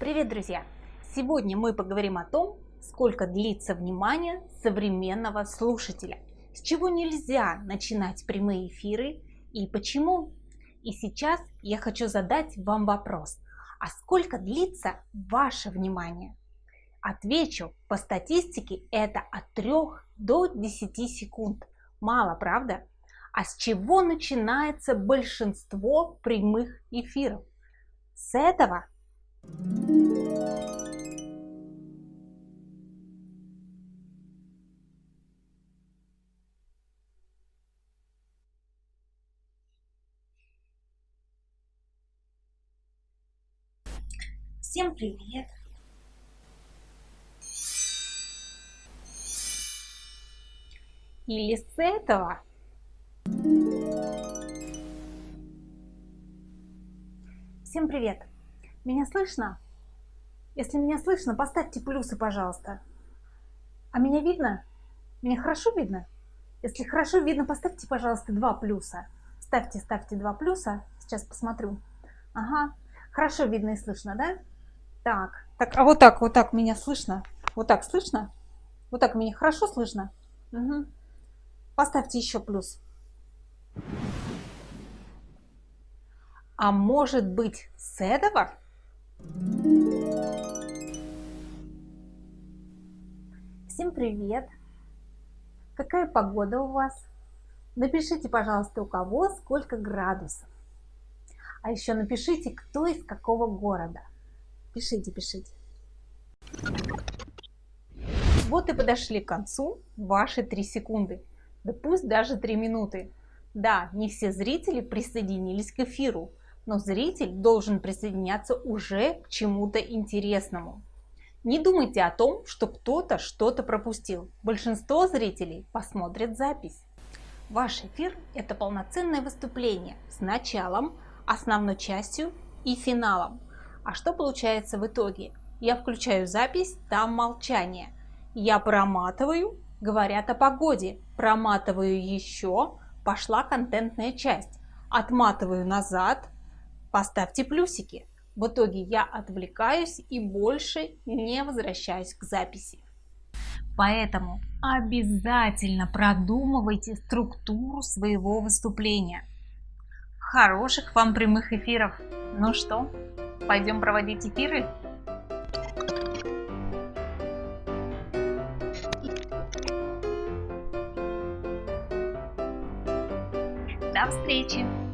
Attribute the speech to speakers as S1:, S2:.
S1: Привет, друзья! Сегодня мы поговорим о том, сколько длится внимание современного слушателя, с чего нельзя начинать прямые эфиры и почему. И сейчас я хочу задать вам вопрос, а сколько длится ваше внимание? Отвечу, по статистике это от 3 до 10 секунд. Мало, правда? А с чего начинается большинство прямых эфиров? С этого. Всем привет! Или с этого. Всем привет! Меня слышно? Если меня слышно, поставьте плюсы, пожалуйста. А меня видно? Меня хорошо видно? Если хорошо видно, поставьте, пожалуйста, два плюса. Ставьте, ставьте два плюса. Сейчас посмотрю. Ага, хорошо видно и слышно, да? Так, так, а вот так, вот так меня слышно? Вот так слышно? Вот так меня хорошо слышно? Угу. Поставьте еще плюс. А может быть с этого? Всем привет! Какая погода у вас? Напишите, пожалуйста, у кого сколько градусов. А еще напишите, кто из какого города. Пишите, пишите. Вот и подошли к концу ваши 3 секунды. Да пусть даже 3 минуты. Да, не все зрители присоединились к эфиру, но зритель должен присоединяться уже к чему-то интересному. Не думайте о том, что кто-то что-то пропустил. Большинство зрителей посмотрят запись. Ваш эфир – это полноценное выступление с началом, основной частью и финалом. А что получается в итоге? Я включаю запись, там молчание. Я проматываю, говорят о погоде. Проматываю еще, пошла контентная часть. Отматываю назад, Поставьте плюсики. В итоге я отвлекаюсь и больше не возвращаюсь к записи. Поэтому обязательно продумывайте структуру своего выступления. Хороших вам прямых эфиров! Ну что, пойдем проводить эфиры? До встречи!